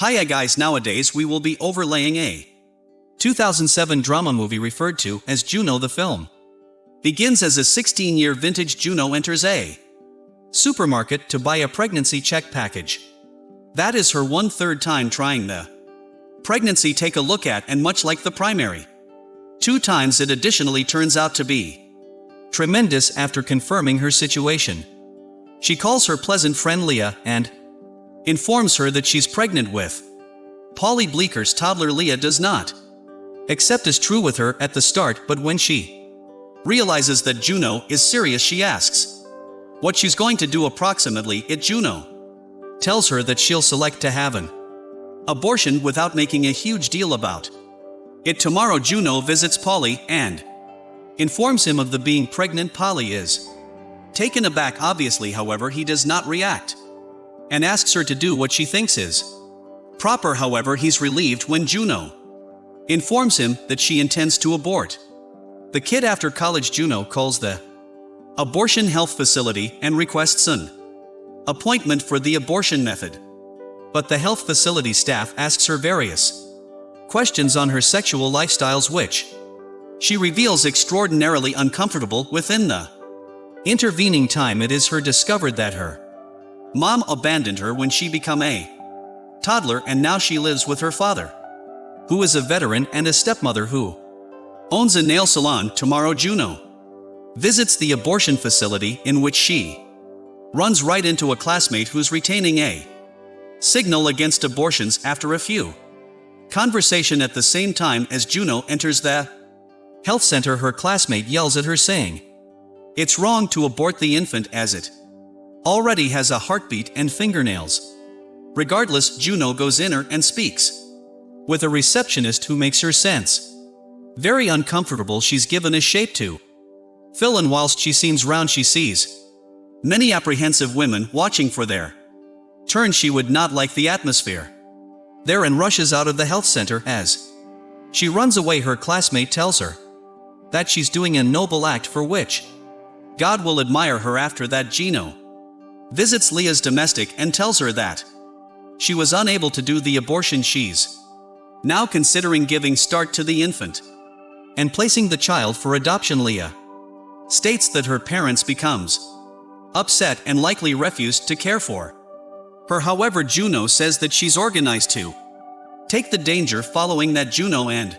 Hiya guys nowadays we will be overlaying a 2007 drama movie referred to as Juno the film. Begins as a 16-year vintage Juno enters a supermarket to buy a pregnancy check package. That is her one-third time trying the pregnancy take a look at and much like the primary. Two times it additionally turns out to be tremendous after confirming her situation. She calls her pleasant friend Leah and informs her that she's pregnant with. Paulie Bleeker's toddler Leah does not. Accept as true with her at the start but when she realizes that Juno is serious she asks what she's going to do approximately it Juno tells her that she'll select to have an abortion without making a huge deal about it. Tomorrow Juno visits Paulie and informs him of the being pregnant Paulie is taken aback. Obviously however he does not react and asks her to do what she thinks is proper however he's relieved when Juno informs him that she intends to abort. The kid after college Juno calls the abortion health facility and requests an appointment for the abortion method. But the health facility staff asks her various questions on her sexual lifestyles which she reveals extraordinarily uncomfortable within the intervening time it is her discovered that her mom abandoned her when she become a toddler and now she lives with her father who is a veteran and a stepmother who owns a nail salon tomorrow Juno visits the abortion facility in which she runs right into a classmate who's retaining a signal against abortions after a few. Conversation at the same time as Juno enters the health center her classmate yells at her saying, It's wrong to abort the infant as it already has a heartbeat and fingernails. Regardless, Juno goes in her and speaks with a receptionist who makes her sense. Very uncomfortable she's given a shape to. Fill and whilst she seems round she sees many apprehensive women watching for their turn she would not like the atmosphere. Therein rushes out of the health center as she runs away her classmate tells her that she's doing a noble act for which God will admire her after that Juno visits Leah's domestic and tells her that she was unable to do the abortion she's now considering giving start to the infant and placing the child for adoption. Leah states that her parents becomes upset and likely refused to care for her. However Juno says that she's organized to take the danger following that Juno and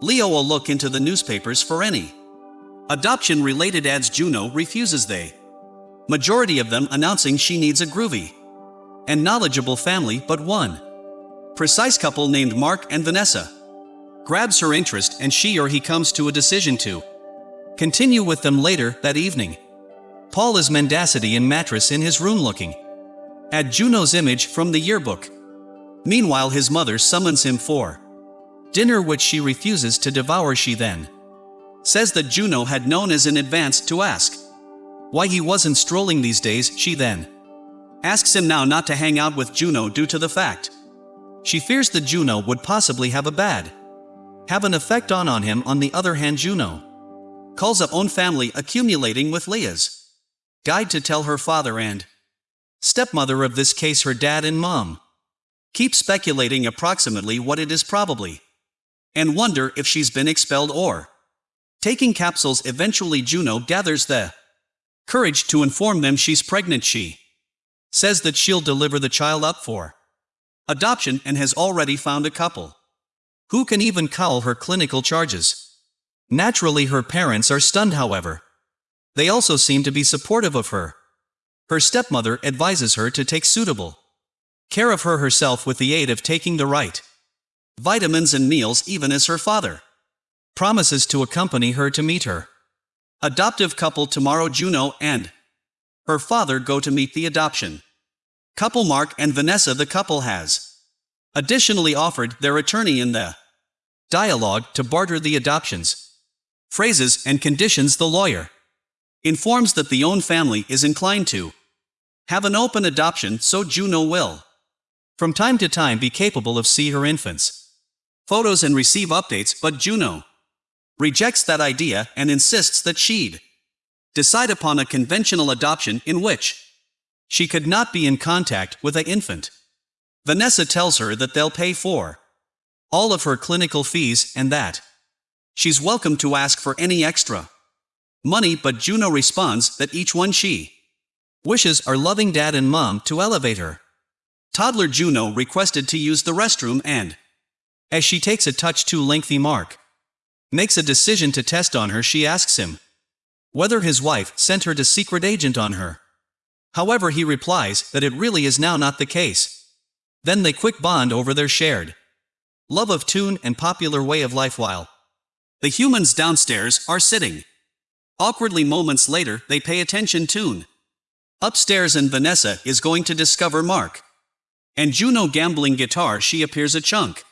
Leah will look into the newspapers for any adoption related ads Juno refuses. They majority of them announcing she needs a groovy and knowledgeable family but one precise couple named Mark and Vanessa grabs her interest and she or he comes to a decision to continue with them later that evening. Paul is mendacity in mattress in his room looking at Juno's image from the yearbook. Meanwhile his mother summons him for dinner which she refuses to devour she then says that Juno had known as in advance to ask why he wasn't strolling these days she then asks him now not to hang out with Juno due to the fact she fears that Juno would possibly have a bad have an effect on on him on the other hand Juno calls up own family accumulating with Leah's guide to tell her father and stepmother of this case her dad and mom. Keep speculating approximately what it is probably. And wonder if she's been expelled or taking capsules eventually Juno gathers the courage to inform them she's pregnant she says that she'll deliver the child up for adoption and has already found a couple who can even call her clinical charges. Naturally her parents are stunned however. They also seem to be supportive of her. Her stepmother advises her to take suitable care of her herself with the aid of taking the right vitamins and meals even as her father promises to accompany her to meet her adoptive couple tomorrow Juno and her father go to meet the adoption couple Mark and Vanessa the couple has additionally offered their attorney in the dialogue to barter the adoptions phrases and conditions the lawyer informs that the own family is inclined to have an open adoption so Juno will. From time to time be capable of see her infants. Photos and receive updates but Juno rejects that idea and insists that she'd decide upon a conventional adoption in which she could not be in contact with a infant. Vanessa tells her that they'll pay for all of her clinical fees and that she's welcome to ask for any extra money, but Juno responds that each one she wishes are loving dad and mom to elevate her. Toddler Juno requested to use the restroom and, as she takes a touch too lengthy mark, makes a decision to test on her, she asks him whether his wife sent her to secret agent on her. However, he replies that it really is now not the case. Then they quick bond over their shared love of tune and popular way of life while the humans downstairs are sitting. Awkwardly moments later, they pay attention tune. Upstairs and Vanessa is going to discover Mark. And Juno gambling guitar she appears a chunk.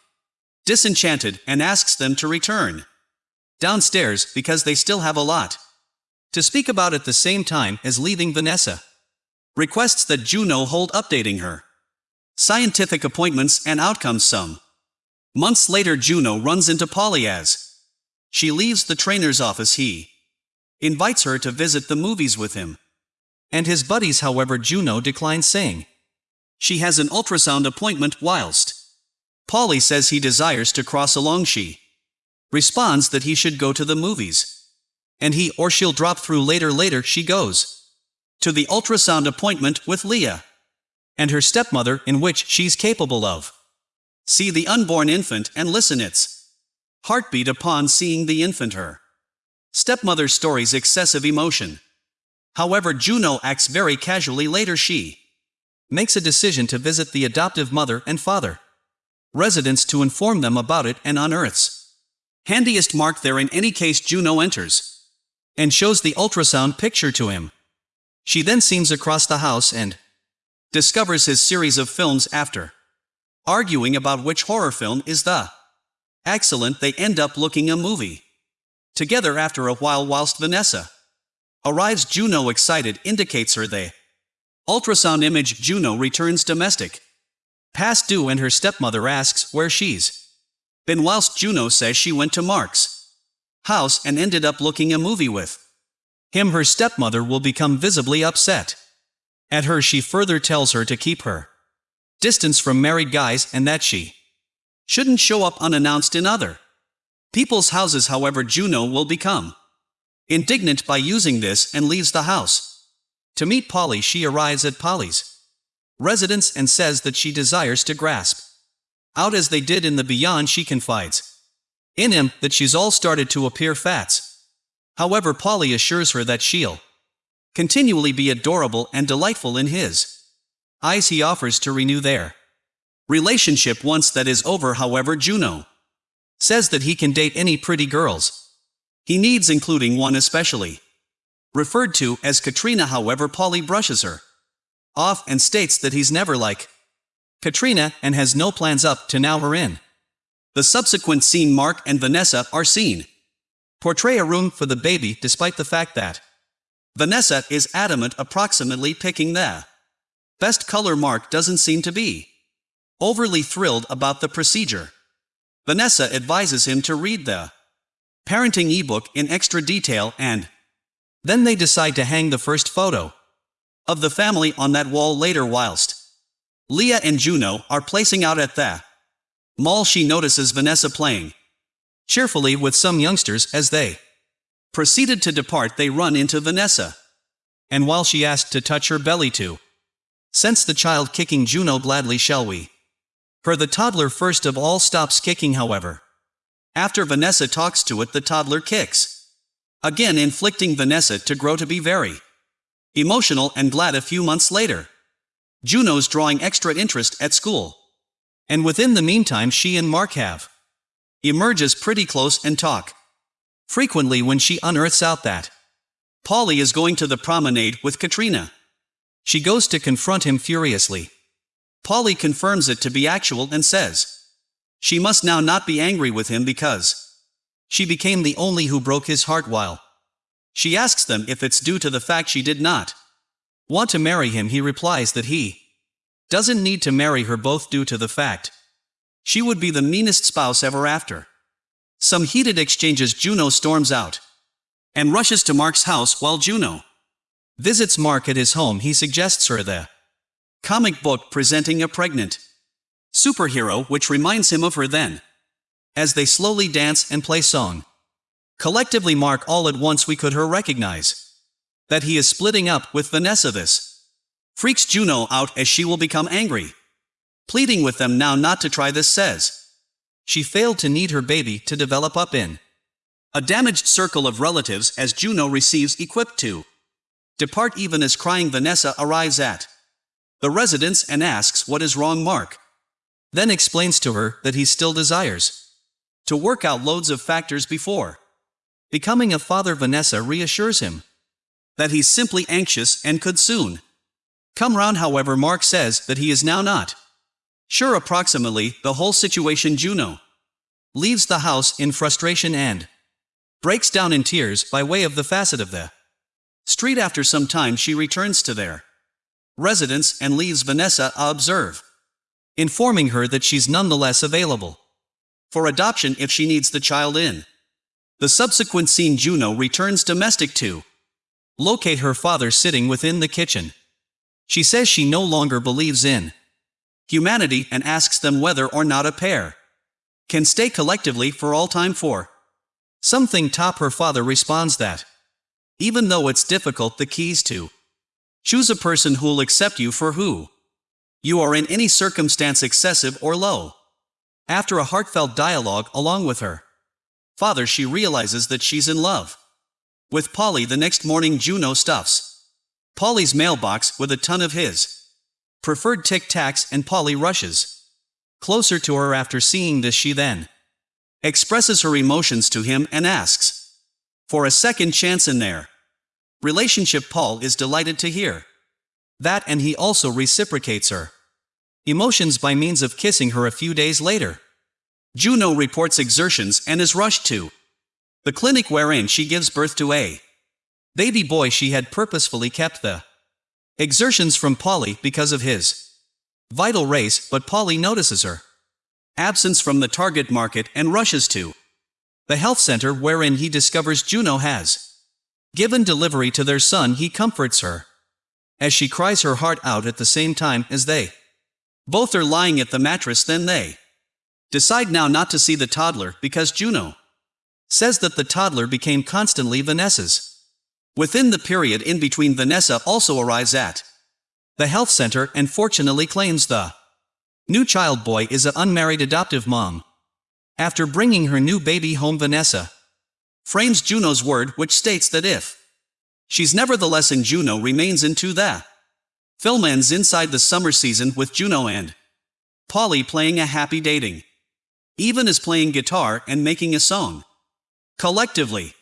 Disenchanted and asks them to return. Downstairs because they still have a lot. To speak about at the same time as leaving Vanessa. Requests that Juno hold updating her. Scientific appointments and outcomes some. Months later Juno runs into Paulie as she leaves the trainer's office he invites her to visit the movies with him. And his buddies however Juno declines saying she has an ultrasound appointment whilst Paulie says he desires to cross along she responds that he should go to the movies. And he or she'll drop through later later she goes to the ultrasound appointment with Leah and her stepmother in which she's capable of see the unborn infant and listen its heartbeat upon seeing the infant her stepmother's story's excessive emotion. However Juno acts very casually later she makes a decision to visit the adoptive mother and father residents to inform them about it and unearths handiest mark there in any case Juno enters and shows the ultrasound picture to him. She then seems across the house and discovers his series of films after arguing about which horror film is the excellent they end up looking a movie. Together after a while whilst Vanessa arrives Juno excited indicates her they ultrasound image Juno returns domestic. Past due and her stepmother asks where she's been whilst Juno says she went to Mark's house and ended up looking a movie with him her stepmother will become visibly upset at her she further tells her to keep her distance from married guys and that she shouldn't show up unannounced in other people's houses however Juno will become indignant by using this and leaves the house. To meet Paulie she arrives at Paulie's residence and says that she desires to grasp out as they did in the beyond she confides in him that she's all started to appear fats. However Paulie assures her that she'll continually be adorable and delightful in his eyes he offers to renew their relationship once that is over however Juno says that he can date any pretty girls. He needs including one especially. Referred to as Katrina however Paulie brushes her off and states that he's never like Katrina and has no plans up to now her in. The subsequent scene Mark and Vanessa are seen. Portray a room for the baby despite the fact that Vanessa is adamant approximately picking the Best color Mark doesn't seem to be overly thrilled about the procedure. Vanessa advises him to read the parenting ebook in extra detail and then they decide to hang the first photo of the family on that wall later whilst Leah and Juno are placing out at the mall she notices Vanessa playing cheerfully with some youngsters as they proceeded to depart they run into Vanessa and while she asked to touch her belly too Sense the child kicking Juno gladly shall we. For the toddler first of all stops kicking however. After Vanessa talks to it the toddler kicks. Again inflicting Vanessa to grow to be very emotional and glad a few months later. Juno's drawing extra interest at school. And within the meantime she and Mark have emerges pretty close and talk. Frequently when she unearths out that Paulie is going to the promenade with Katrina. She goes to confront him furiously. Paulie confirms it to be actual and says, she must now not be angry with him because she became the only who broke his heart while she asks them if it's due to the fact she did not want to marry him he replies that he doesn't need to marry her both due to the fact she would be the meanest spouse ever after. Some heated exchanges Juno storms out and rushes to Mark's house while Juno visits Mark at his home he suggests her the comic book presenting a pregnant superhero which reminds him of her then. As they slowly dance and play song. Collectively mark all at once we could her recognize. That he is splitting up with Vanessa this. Freaks Juno out as she will become angry. Pleading with them now not to try this says. She failed to need her baby to develop up in. A damaged circle of relatives as Juno receives equipped to. Depart even as crying Vanessa arrives at the residence and asks what is wrong Mark. Then explains to her that he still desires to work out loads of factors before. Becoming a father Vanessa reassures him that he's simply anxious and could soon come round however Mark says that he is now not. Sure approximately the whole situation Juno leaves the house in frustration and breaks down in tears by way of the facet of the street after some time she returns to their residence and leaves Vanessa a observe, informing her that she's nonetheless available for adoption if she needs the child in. The subsequent scene Juno returns domestic to locate her father sitting within the kitchen. She says she no longer believes in humanity and asks them whether or not a pair can stay collectively for all time for. Something top her father responds that even though it's difficult the keys to choose a person who'll accept you for who you are in any circumstance excessive or low. After a heartfelt dialogue along with her father she realizes that she's in love with Paulie the next morning Juno stuffs. Paulie's mailbox with a ton of his. Preferred tic-tacs and Paulie rushes. Closer to her after seeing this she then expresses her emotions to him and asks for a second chance in their relationship Paul is delighted to hear. That and he also reciprocates her. Emotions by means of kissing her a few days later. Juno reports exertions and is rushed to the clinic wherein she gives birth to a baby boy she had purposefully kept the Exertions from Paulie because of his vital race, but Paulie notices her absence from the target market and rushes to the health center wherein he discovers Juno has given delivery to their son. He comforts her as she cries her heart out at the same time as they both are lying at the mattress. Then they decide now not to see the toddler because Juno says that the toddler became constantly Vanessa's Within the period in between Vanessa also arrives at the health center and fortunately claims the new child boy is an unmarried adoptive mom. After bringing her new baby home Vanessa frames Juno's word which states that if she's nevertheless in Juno remains into the film ends inside the summer season with Juno and Paulie playing a happy dating. Even as playing guitar and making a song. Collectively.